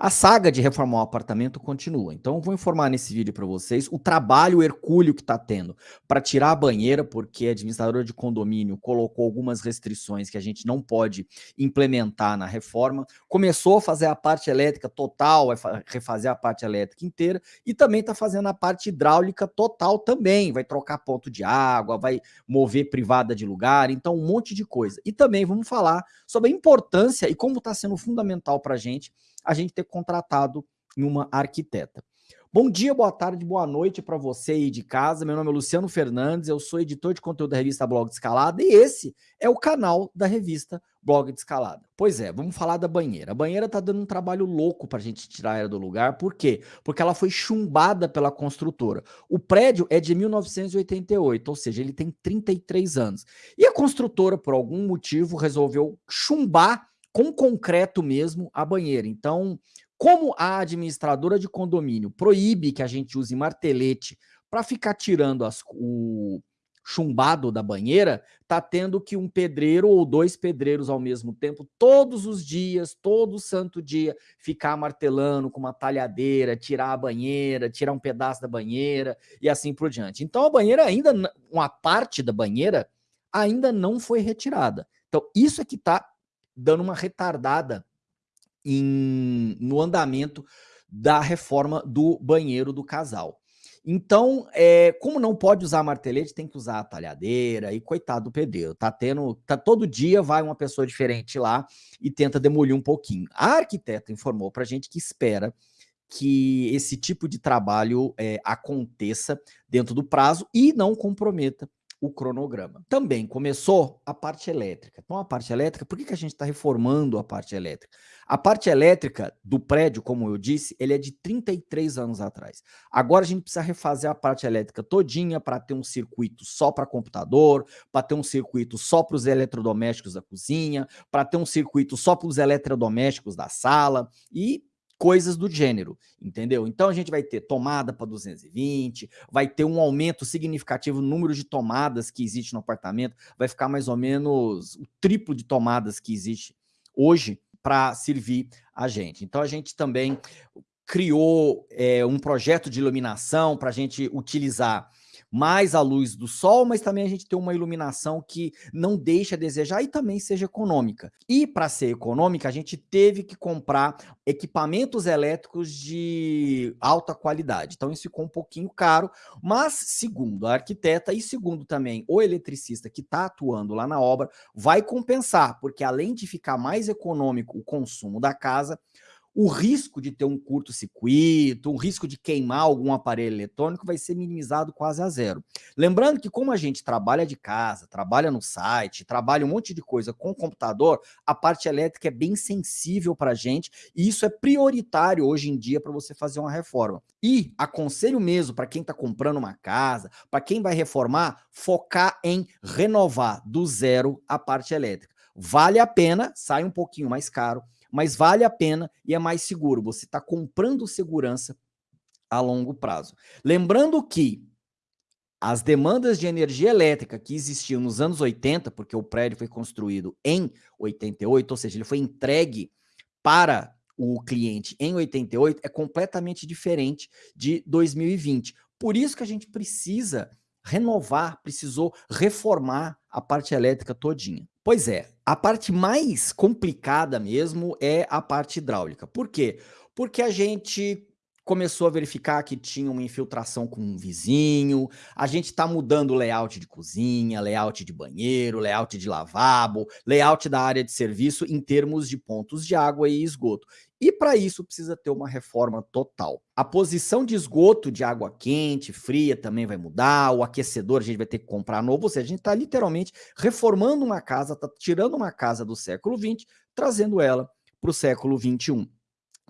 A saga de reformar o apartamento continua. Então, eu vou informar nesse vídeo para vocês o trabalho hercúleo que está tendo para tirar a banheira, porque a administradora de condomínio colocou algumas restrições que a gente não pode implementar na reforma. Começou a fazer a parte elétrica total, refazer a parte elétrica inteira e também está fazendo a parte hidráulica total também. Vai trocar ponto de água, vai mover privada de lugar, então um monte de coisa. E também vamos falar sobre a importância e como está sendo fundamental para a gente a gente ter contratado uma arquiteta. Bom dia, boa tarde, boa noite para você aí de casa. Meu nome é Luciano Fernandes, eu sou editor de conteúdo da revista Blog de Escalada e esse é o canal da revista Blog de Escalada. Pois é, vamos falar da banheira. A banheira tá dando um trabalho louco para a gente tirar ela do lugar. Por quê? Porque ela foi chumbada pela construtora. O prédio é de 1988, ou seja, ele tem 33 anos. E a construtora, por algum motivo, resolveu chumbar com concreto mesmo a banheira. Então, como a administradora de condomínio proíbe que a gente use martelete para ficar tirando as, o chumbado da banheira, tá tendo que um pedreiro ou dois pedreiros ao mesmo tempo, todos os dias, todo santo dia, ficar martelando com uma talhadeira, tirar a banheira, tirar um pedaço da banheira e assim por diante. Então a banheira ainda, uma parte da banheira ainda não foi retirada. Então isso é que está dando uma retardada em, no andamento da reforma do banheiro do casal. Então, é, como não pode usar martelete, tem que usar a talhadeira e coitado do pedreiro. Tá tendo, tá todo dia vai uma pessoa diferente lá e tenta demolir um pouquinho. A arquiteta informou para a gente que espera que esse tipo de trabalho é, aconteça dentro do prazo e não comprometa o cronograma. Também começou a parte elétrica. Então, a parte elétrica, por que, que a gente está reformando a parte elétrica? A parte elétrica do prédio, como eu disse, ele é de 33 anos atrás. Agora a gente precisa refazer a parte elétrica todinha para ter um circuito só para computador, para ter um circuito só para os eletrodomésticos da cozinha, para ter um circuito só para os eletrodomésticos da sala e coisas do gênero, entendeu? Então a gente vai ter tomada para 220, vai ter um aumento significativo no número de tomadas que existe no apartamento, vai ficar mais ou menos o triplo de tomadas que existe hoje para servir a gente. Então a gente também criou é, um projeto de iluminação para a gente utilizar mais a luz do sol, mas também a gente tem uma iluminação que não deixa a desejar e também seja econômica. E para ser econômica, a gente teve que comprar equipamentos elétricos de alta qualidade. Então isso ficou um pouquinho caro, mas segundo a arquiteta e segundo também o eletricista que está atuando lá na obra, vai compensar, porque além de ficar mais econômico o consumo da casa, o risco de ter um curto-circuito, o risco de queimar algum aparelho eletrônico vai ser minimizado quase a zero. Lembrando que como a gente trabalha de casa, trabalha no site, trabalha um monte de coisa com o computador, a parte elétrica é bem sensível para a gente e isso é prioritário hoje em dia para você fazer uma reforma. E aconselho mesmo para quem está comprando uma casa, para quem vai reformar, focar em renovar do zero a parte elétrica. Vale a pena, sai um pouquinho mais caro, mas vale a pena e é mais seguro. Você está comprando segurança a longo prazo. Lembrando que as demandas de energia elétrica que existiam nos anos 80, porque o prédio foi construído em 88, ou seja, ele foi entregue para o cliente em 88, é completamente diferente de 2020. Por isso que a gente precisa renovar, precisou reformar a parte elétrica todinha. Pois é, a parte mais complicada mesmo é a parte hidráulica. Por quê? Porque a gente começou a verificar que tinha uma infiltração com um vizinho, a gente está mudando o layout de cozinha, layout de banheiro, layout de lavabo, layout da área de serviço em termos de pontos de água e esgoto. E para isso precisa ter uma reforma total. A posição de esgoto de água quente, fria também vai mudar, o aquecedor a gente vai ter que comprar novo, ou seja, a gente está literalmente reformando uma casa, está tirando uma casa do século XX, trazendo ela para o século XXI.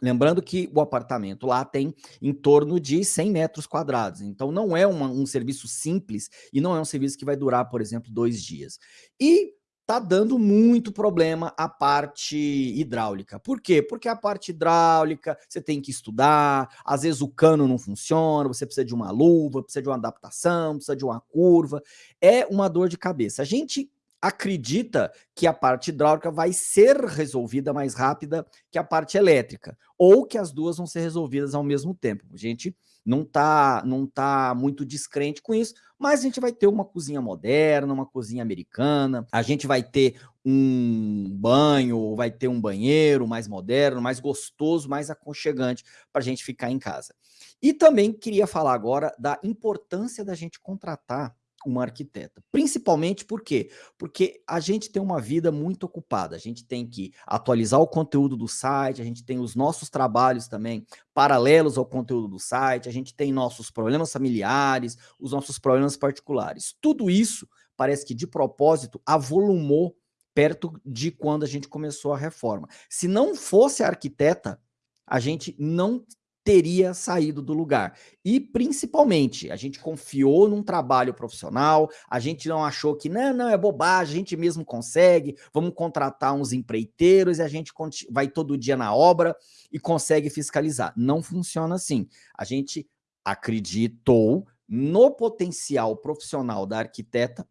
Lembrando que o apartamento lá tem em torno de 100 metros quadrados, então não é uma, um serviço simples e não é um serviço que vai durar, por exemplo, dois dias. E tá dando muito problema a parte hidráulica. Por quê? Porque a parte hidráulica você tem que estudar, às vezes o cano não funciona, você precisa de uma luva, precisa de uma adaptação, precisa de uma curva, é uma dor de cabeça. A gente acredita que a parte hidráulica vai ser resolvida mais rápida que a parte elétrica, ou que as duas vão ser resolvidas ao mesmo tempo. A gente não está não tá muito descrente com isso, mas a gente vai ter uma cozinha moderna, uma cozinha americana, a gente vai ter um banho, vai ter um banheiro mais moderno, mais gostoso, mais aconchegante para a gente ficar em casa. E também queria falar agora da importância da gente contratar uma arquiteta. Principalmente por quê? Porque a gente tem uma vida muito ocupada, a gente tem que atualizar o conteúdo do site, a gente tem os nossos trabalhos também paralelos ao conteúdo do site, a gente tem nossos problemas familiares, os nossos problemas particulares. Tudo isso parece que de propósito avolumou perto de quando a gente começou a reforma. Se não fosse a arquiteta, a gente não teria saído do lugar. E, principalmente, a gente confiou num trabalho profissional, a gente não achou que, não, não, é bobagem, a gente mesmo consegue, vamos contratar uns empreiteiros e a gente vai todo dia na obra e consegue fiscalizar. Não funciona assim. A gente acreditou no potencial profissional da arquiteta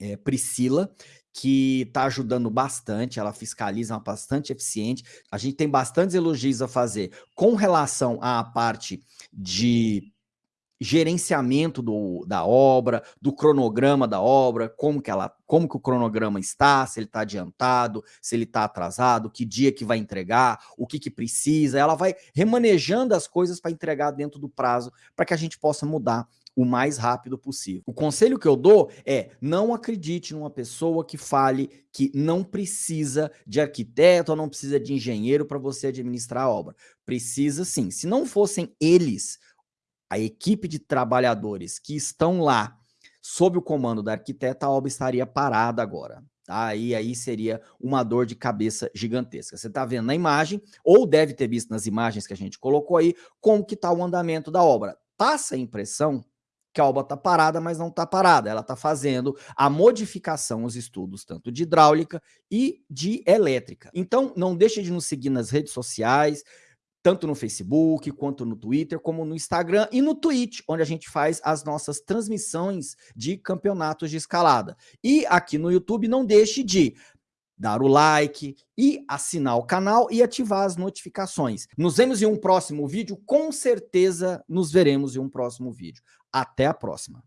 é, Priscila, que está ajudando bastante, ela fiscaliza bastante eficiente. A gente tem bastantes elogios a fazer com relação à parte de gerenciamento do, da obra, do cronograma da obra, como que, ela, como que o cronograma está, se ele está adiantado, se ele está atrasado, que dia que vai entregar, o que, que precisa. Ela vai remanejando as coisas para entregar dentro do prazo, para que a gente possa mudar o mais rápido possível. O conselho que eu dou é não acredite numa pessoa que fale que não precisa de arquiteto ou não precisa de engenheiro para você administrar a obra. Precisa sim. Se não fossem eles, a equipe de trabalhadores que estão lá sob o comando da arquiteta, a obra estaria parada agora. Aí, aí seria uma dor de cabeça gigantesca. Você está vendo na imagem, ou deve ter visto nas imagens que a gente colocou aí, como que está o andamento da obra. Passa a impressão que a obra está parada, mas não está parada. Ela está fazendo a modificação, os estudos, tanto de hidráulica e de elétrica. Então, não deixe de nos seguir nas redes sociais, tanto no Facebook, quanto no Twitter, como no Instagram e no Twitch, onde a gente faz as nossas transmissões de campeonatos de escalada. E aqui no YouTube, não deixe de dar o like e assinar o canal e ativar as notificações. Nos vemos em um próximo vídeo, com certeza nos veremos em um próximo vídeo. Até a próxima.